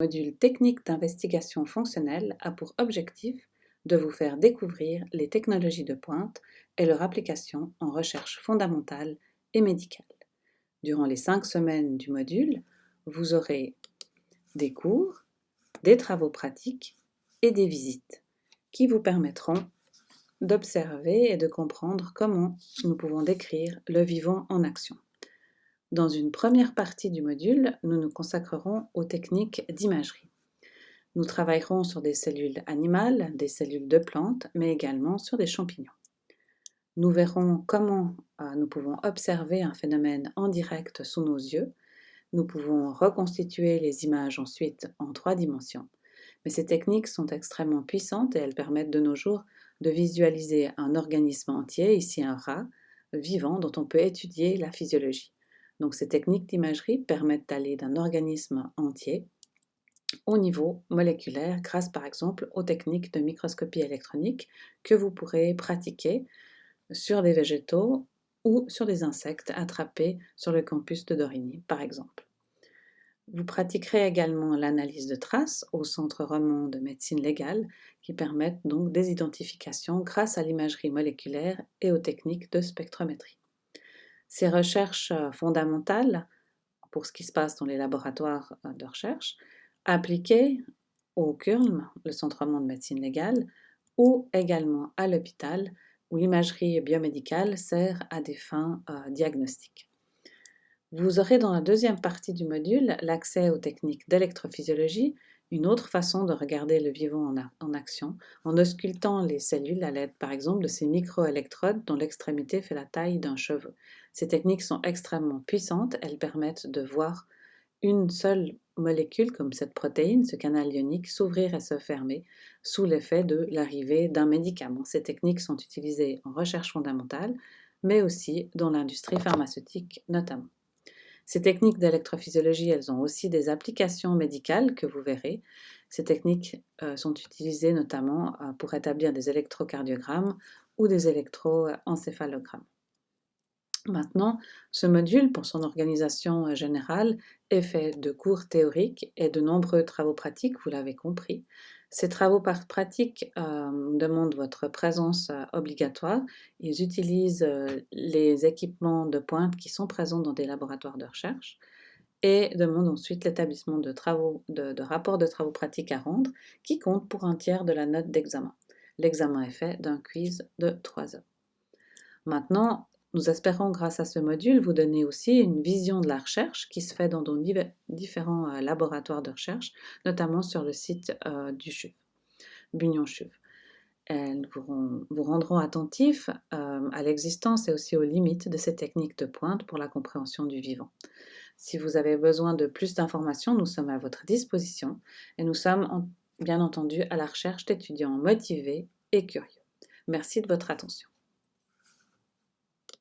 Le module technique d'investigation fonctionnelle a pour objectif de vous faire découvrir les technologies de pointe et leur application en recherche fondamentale et médicale. Durant les cinq semaines du module, vous aurez des cours, des travaux pratiques et des visites qui vous permettront d'observer et de comprendre comment nous pouvons décrire le vivant en action. Dans une première partie du module, nous nous consacrerons aux techniques d'imagerie. Nous travaillerons sur des cellules animales, des cellules de plantes, mais également sur des champignons. Nous verrons comment euh, nous pouvons observer un phénomène en direct sous nos yeux. Nous pouvons reconstituer les images ensuite en trois dimensions. Mais ces techniques sont extrêmement puissantes et elles permettent de nos jours de visualiser un organisme entier, ici un rat, vivant dont on peut étudier la physiologie. Ces techniques d'imagerie permettent d'aller d'un organisme entier au niveau moléculaire grâce par exemple aux techniques de microscopie électronique que vous pourrez pratiquer sur des végétaux ou sur des insectes attrapés sur le campus de Dorigny par exemple. Vous pratiquerez également l'analyse de traces au Centre Roman de médecine légale qui permettent donc des identifications grâce à l'imagerie moléculaire et aux techniques de spectrométrie. Ces recherches euh, fondamentales pour ce qui se passe dans les laboratoires euh, de recherche, appliquées au CURLM, le Centre de médecine légale, ou également à l'hôpital, où l'imagerie biomédicale sert à des fins euh, diagnostiques. Vous aurez dans la deuxième partie du module l'accès aux techniques d'électrophysiologie une autre façon de regarder le vivant en, action, en auscultant les cellules à l'aide par exemple de ces microélectrodes dont l'extrémité fait la taille d'un cheveu. Ces techniques sont extrêmement puissantes, elles permettent de voir une seule molécule comme cette protéine, ce canal ionique, s'ouvrir et se fermer sous l'effet de l'arrivée d'un médicament. Ces techniques sont utilisées en recherche fondamentale, mais aussi dans l'industrie pharmaceutique notamment. Ces techniques d'électrophysiologie, elles ont aussi des applications médicales que vous verrez. Ces techniques euh, sont utilisées notamment euh, pour établir des électrocardiogrammes ou des électroencéphalogrammes. Maintenant, ce module, pour son organisation euh, générale, est fait de cours théoriques et de nombreux travaux pratiques, vous l'avez compris. Ces travaux pratiques euh, demandent votre présence euh, obligatoire. Ils utilisent euh, les équipements de pointe qui sont présents dans des laboratoires de recherche et demandent ensuite l'établissement de, de rapports de travaux pratiques à rendre qui comptent pour un tiers de la note d'examen. L'examen est fait d'un quiz de 3 heures. Maintenant, nous espérons, grâce à ce module, vous donner aussi une vision de la recherche qui se fait dans nos différents euh, laboratoires de recherche, notamment sur le site euh, du CHUV, Bunion CHUV. Elles vous, rendront attentifs euh, à l'existence et aussi aux limites de ces techniques de pointe pour la compréhension du vivant. Si vous avez besoin de plus d'informations, nous sommes à votre disposition et nous sommes bien entendu à la recherche d'étudiants motivés et curieux. Merci de votre attention.